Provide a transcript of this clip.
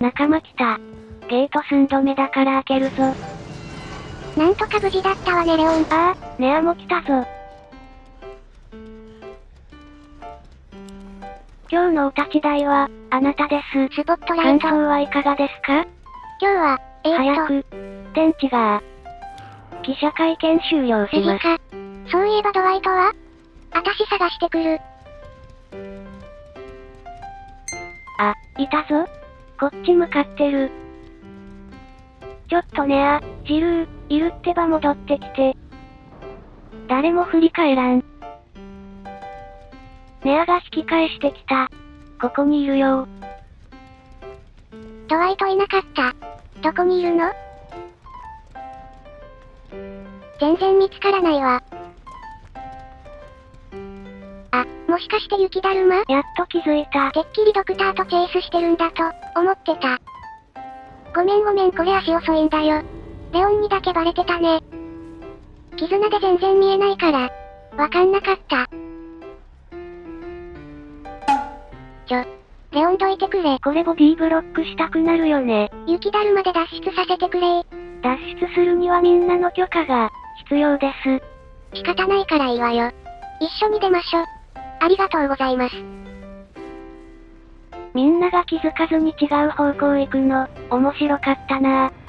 仲間来た。ゲート寸止めだから開けるぞ。なんとか無事だったわねレオン。ああ、ネアも来たぞ。今日のお立ち台は、あなたです。スポットライト。感想はいかがですか？今日は、えー、早く、天地が、記者会見終了します。次か。そういえばドワイトは？あたし探してくる。あ、いたぞ。こっち向かってる。ちょっとねあ、ジルー、いるってば戻ってきて。誰も振り返らん。ネアが引き返してきた。ここにいるよ。ドワイトいなかった。どこにいるの？全然見つからないわ。しかして雪だるま？やっと気づいた。てっきりドクターとチェイスしてるんだと、思ってた。ごめんごめんこれ足遅いんだよ。レオンにだけバレてたね。絆で全然見えないから、わかんなかった。ちょ、レオンどいてくれ。これボディーブロックしたくなるよね。雪だるまで脱出させてくれ脱出するにはみんなの許可が、必要です。仕方ないからいいわよ。一緒に出ましょ。ありがとうございます。みんなが気づかずに違う方向行くの、面白かったなぁ。